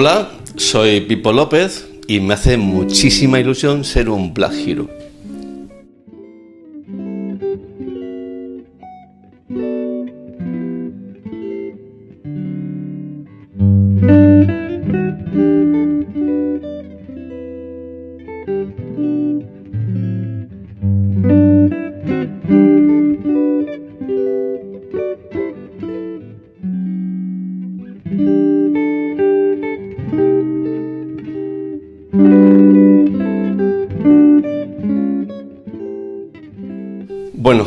Hola, soy Pipo López y me hace muchísima ilusión ser un Black Hero. Bueno,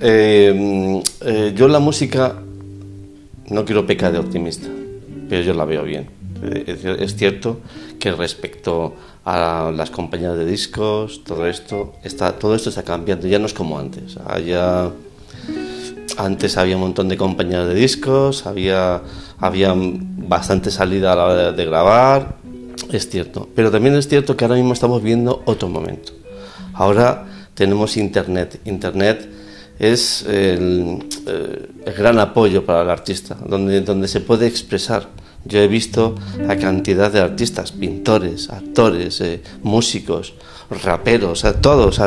eh, eh, yo la música no quiero pecar de optimista, pero yo la veo bien. Eh, Es, cierto que respecto a las compañías de discos, todo esto, está, todo esto está cambiando, ya no es como antes. Ya- antes había un montón de compañías de discos, había, había bastante salida a la hora de, de grabar, es cierto. Pero también es cierto que ahora mismo estamos viendo otro momento. Ahora tenemos Internet. Internet es el, eh, el gran apoyo para el artista, donde, donde se puede expresar. Yo he visto a cantidad de artistas, pintores, actores, eh, músicos, raperos, a todos,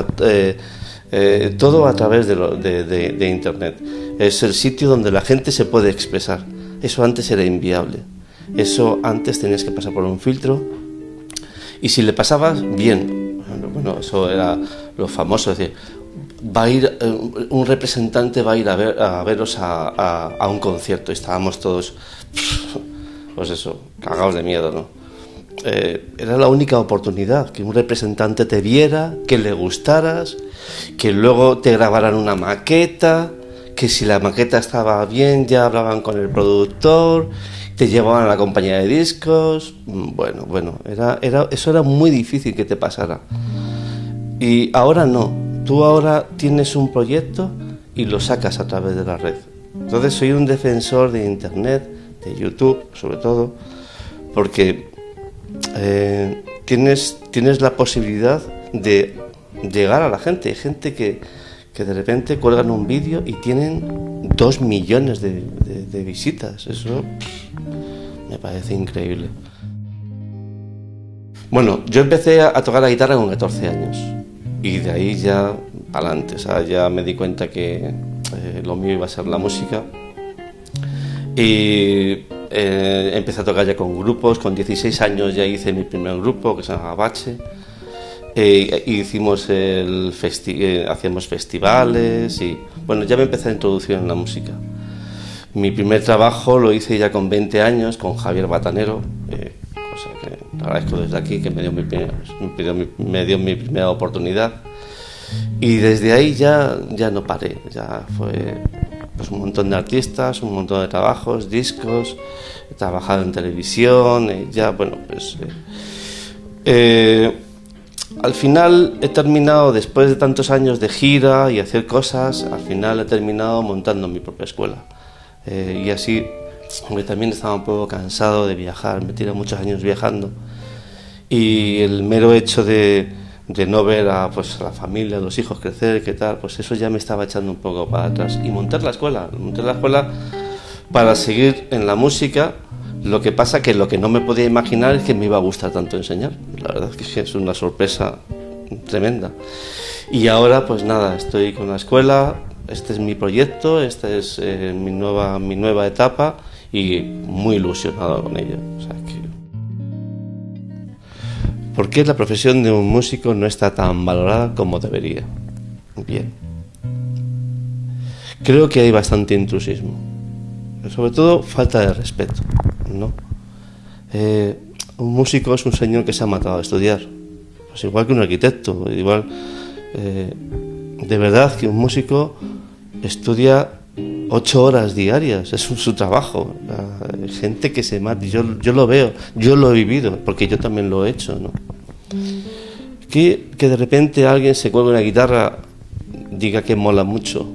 eh, todo a través de, lo- de- Internet. Es el sitio donde la gente se puede expresar. Eso antes era inviable. Eso antes tenías que pasar por un filtro y si le pasabas, bien. Bueno, eso era lo famoso, es decir, va a ir, eh, un representante va a ir a, ver, a veros a, a- a un concierto. Y estábamos todos, pues eso, cagados de miedo, ¿no? Eh, era la única oportunidad, que un representante te viera, que le gustaras, que luego te grabaran una maqueta, que si la maqueta estaba bien ya hablaban con el productor, te llevaban a la compañía de discos, mm, bueno, bueno, era, era, eso era muy difícil que te pasara. Y ahora no, tú ahora tienes un proyecto y lo sacas a través de la red. Entonces soy un defensor de Internet, de YouTube sobre todo, porque eh, tienes, tienes la posibilidad de llegar a la gente. Hay gente que, que de repente cuelgan un vídeo y tienen dos millones de, visitas. Eso me parece increíble. Bueno, yo empecé a, a tocar la guitarra con 14 años y de ahí ya para adelante. Ya me di cuenta que eh, lo mío iba a ser la música y eh, empecé a tocar ya con grupos, con 16 años ya hice mi primer grupo que se llama Bache. Eh, hicimos el festi eh, hacíamos festivales y bueno, ya me empecé a introducir en la música. Mi primer trabajo lo hice ya con 20 años con Javier Batanero, agradezco desde aquí que me dio mi, me me dio mi primera oportunidad. Y desde ahí ya, ya no paré, ya fue pues, un montón de artistas, un montón de trabajos, discos, he trabajado en televisión, eh, ya bueno, pues... eh, eh, al final he terminado, después de tantos años de gira y hacer cosas, al final he terminado montando mi propia escuela. Eh, y así, porque también estaba un poco cansado de viajar, me tiré muchos años viajando. Y el mero hecho de, de no ver a, pues, a la familia, a los hijos crecer, qué tal, pues eso ya me estaba echando un poco para atrás. Y montar la escuela, montar la escuela para seguir en la música. Lo que pasa que lo que no me podía imaginar es que me iba a gustar tanto enseñar. La verdad es que es una sorpresa tremenda. Y ahora, pues nada, estoy con la escuela, este es mi proyecto, esta es eh, mi, nueva, mi nueva etapa y muy ilusionado con ella. O sea. ¿Por qué la profesión de un músico no está tan valorada como debería? Bien. Creo que hay bastante intrusismo. Sobre todo falta de respeto, ¿no? Eh, un músico es un señor que se ha matado a estudiar. Pues igual que un arquitecto, igual... eh, de verdad que un músico estudia ocho horas diarias, es su, trabajo. Gente que se mata, yo, yo lo veo, yo lo he vivido, porque yo también lo he hecho. Que, que de repente alguien se cuelga una guitarra, diga que mola mucho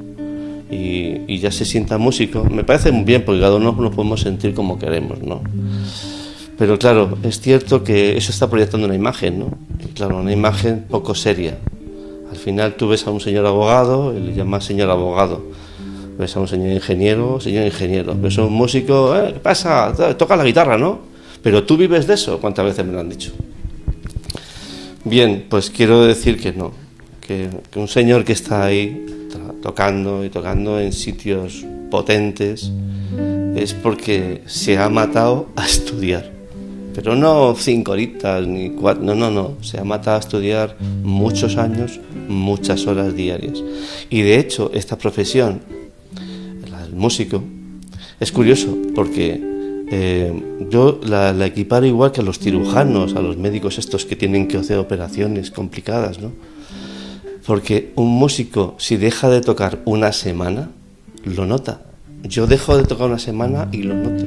y, ya se sienta músico, me parece muy bien, porque cada uno nos podemos sentir como queremos, ¿no? Pero claro, es cierto que eso está proyectando una imagen, ¿no? Claro, una imagen poco seria. Al final tú ves a un señor abogado le llamas señor abogado. A un señor ingeniero, señor ingeniero. A un músico, "Eh, ¿qué pasa? Toca la guitarra, ¿no? Pero tú vives de eso, ¿cuántas veces me lo han dicho? Bien, pues quiero decir que no, que, un señor que está ahí tocando y tocando en sitios potentes es porque se ha matado a estudiar. Pero no cinco horitas ni cuatro, no, no, no, se ha matado a estudiar muchos años, muchas horas diarias. Y de hecho, esta profesión, músico, es curioso porque eh, yo la, la, igual que a los cirujanos, a los médicos estos que tienen que hacer operaciones complicadas, ¿no? Porque un músico, si deja de tocar una semana, lo nota. Yo dejo de tocar una semana y lo noto.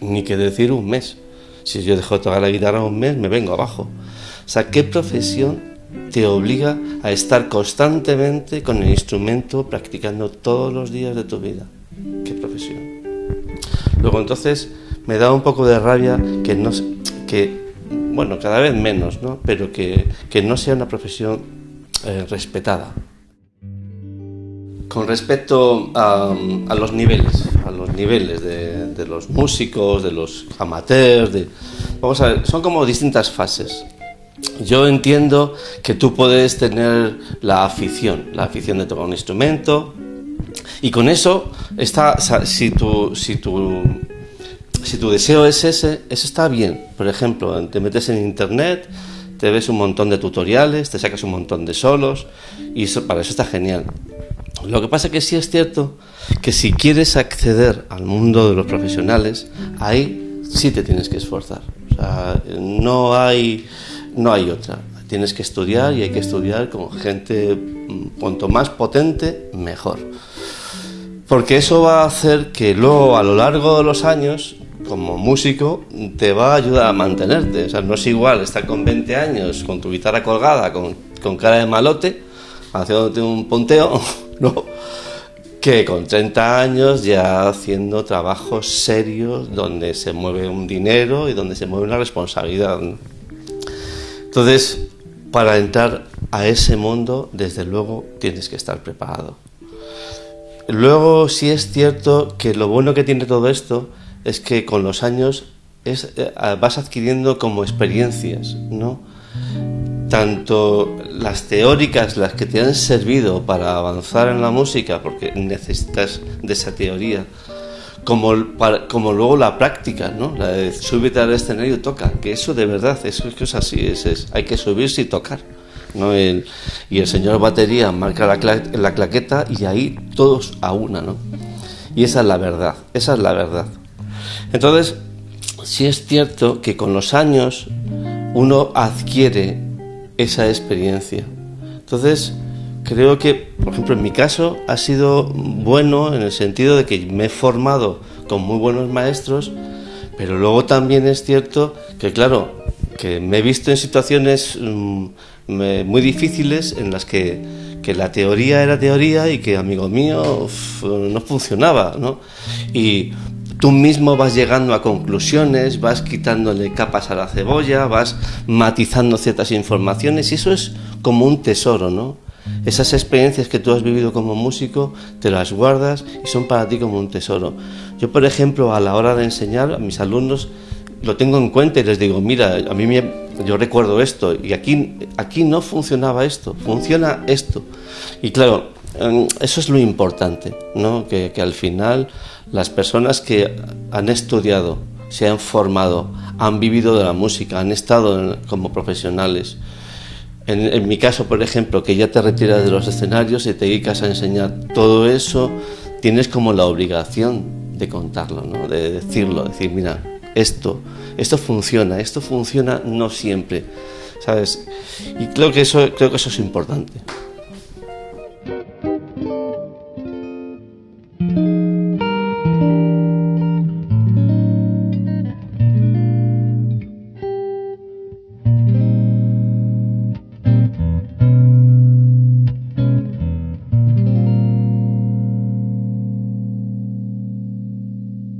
Ni que decir un mes. Si yo dejo de tocar la guitarra un mes, me vengo abajo. O sea, ¿qué profesión te obliga a estar constantemente con el instrumento practicando todos los días de tu vida? ¿Qué profesión? Luego entonces me da un poco de rabia que no que bueno, cada vez menos, ¿no? pero que, no sea una profesión eh, respetada. Con respecto a, los niveles, a los niveles de, los músicos, de los amateurs, de, vamos a ver, son como distintas fases. Yo entiendo que tú puedes tener la afición, la afición de tocar un instrumento, y con eso está, si tu, si tu si tu deseo es ese, eso está bien. Por ejemplo, te metes en internet, te ves un montón de tutoriales, te sacas un montón de solos y para eso está genial. Lo que pasa que sí es cierto que si quieres acceder al mundo de los profesionales, ahí sí te tienes que esforzar. No hay, no hay otra. Tienes que estudiar y hay que estudiar con gente mm, cuanto más potente, mejor. Porque eso va a hacer que luego a lo largo de los años como músico te va a ayudar a mantenerte. O sea, no es igual estar con 20 años con tu guitarra colgada, con, con cara de malote, haciéndote un ponteo, ¿no? que con 30 años ya haciendo trabajos serios donde se mueve un dinero y donde se mueve una responsabilidad. Entonces, para entrar a ese mundo, desde luego tienes que estar preparado. Luego, sí es cierto que lo bueno que tiene todo esto es que con los años eh, vas adquiriendo como experiencias, ¿no? Tanto las teóricas, las que te han servido para avanzar en la música, porque necesitas de esa teoría, como, como luego la práctica, ¿no? La de subirte al escenario y toca, que eso de verdad, eso es así, es, hay que subirse y tocar. ¿no? y el señor batería marca la, la claqueta y ahí todos a una, ¿no? Y esa es la verdad, esa es la verdad. Entonces, sí es cierto que con los años uno adquiere esa experiencia. Entonces, creo que, por ejemplo, en mi caso ha sido bueno en el sentido de que me he formado con muy buenos maestros, pero luego también es cierto que, claro, que me he visto en situaciones mm, muy difíciles en las que, que, la teoría era teoría y que, amigo mío, no funcionaba, ¿no? Y Tú mismo vas llegando a conclusiones, vas quitándole capas a la cebolla, vas matizando ciertas informaciones y eso es como un tesoro, ¿no? Esas experiencias que tú has vivido como músico, te las guardas y son para ti como un tesoro. Yo, por ejemplo, a la hora de enseñar a mis alumnos, lo tengo en cuenta y les digo, mira, a mí me, yo recuerdo esto y aquí, aquí no funcionaba esto, funciona esto. Y claro, em, eso es lo importante, ¿no? que, que al final las personas que han estudiado, se han formado, han vivido de la música, han estado como profesionales. En, mi caso, por ejemplo, que ya te retiras de los escenarios y te dedicas a enseñar todo eso, tienes como la obligación de contarlo, ¿no? de decirlo, decir, mira, esto, esto funciona, esto funciona no siempre, ¿sabes? Y creo que eso, creo que eso es importante.